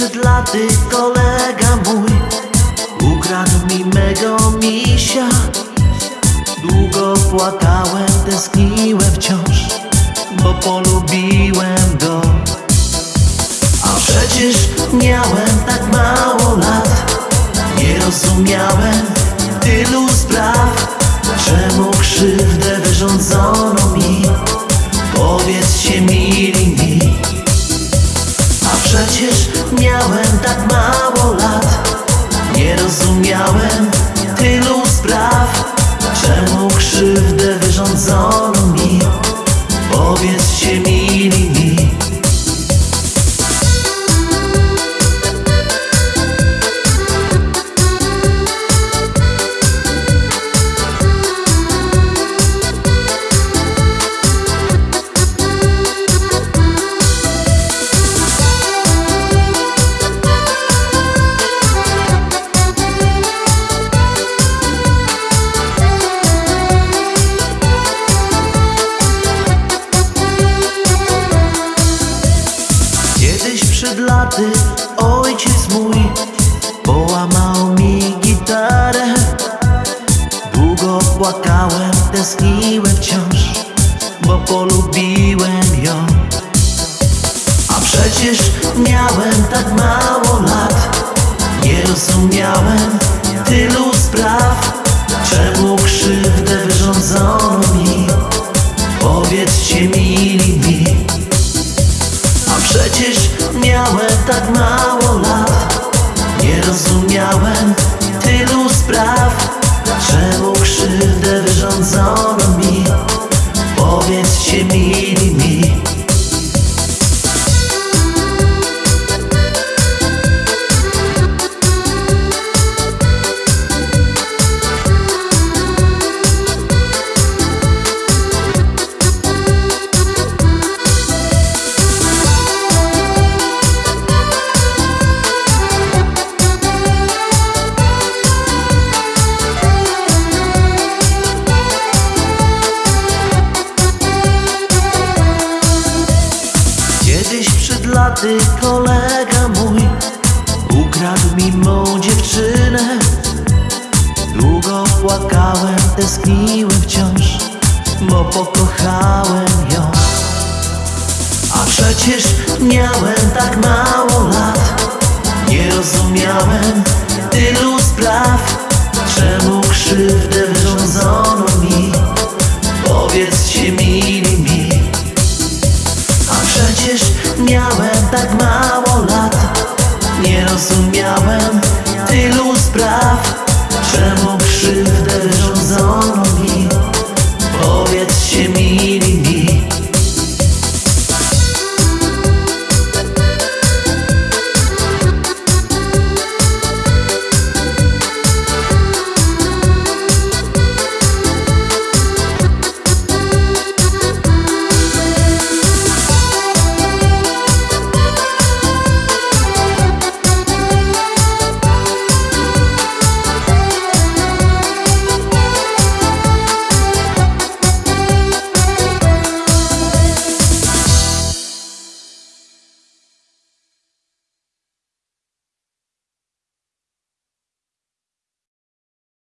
laty kolega mój. Ukradł mi mego misia. Długo płakałem, tęskniłem wciąż Bo polubiłem go. A przecież miałem tak mało lat. Nie rozumiałem tylu spraw Czemu krzywdę wyrządzono mi. Powiedzcie mili mi. A przecież miałem tak mało lat. Nie rozumiałem tylu spraw. Czemu krzywdę wyrządzono mi? Powiedzcie mili mi przed laty ojciec mój Połamał mi gitarę. Długo płakałem, tęskniłem wciąż Bo polubiłem ją. A przecież miałem tak mało lat. Nie rozumiałem tylu spraw Czemu krzywdę wyrządzono mi. Powiedzcie mi miałem tak mało lat. Nie rozumiałem tylu spraw. Czemu krzywdę wyrządzono mi? Powiedzcie mili mi Kiedyś przed laty kolega mój Ukradł mi mą dziewczynę. Długo płakałem, tęskniłem wciąż Bo pokochałem ją. A przecież miałem tak mało Nie rozumiałem tylu spraw Czemu krzywdę wyrządzono mi. Powiedzcie mili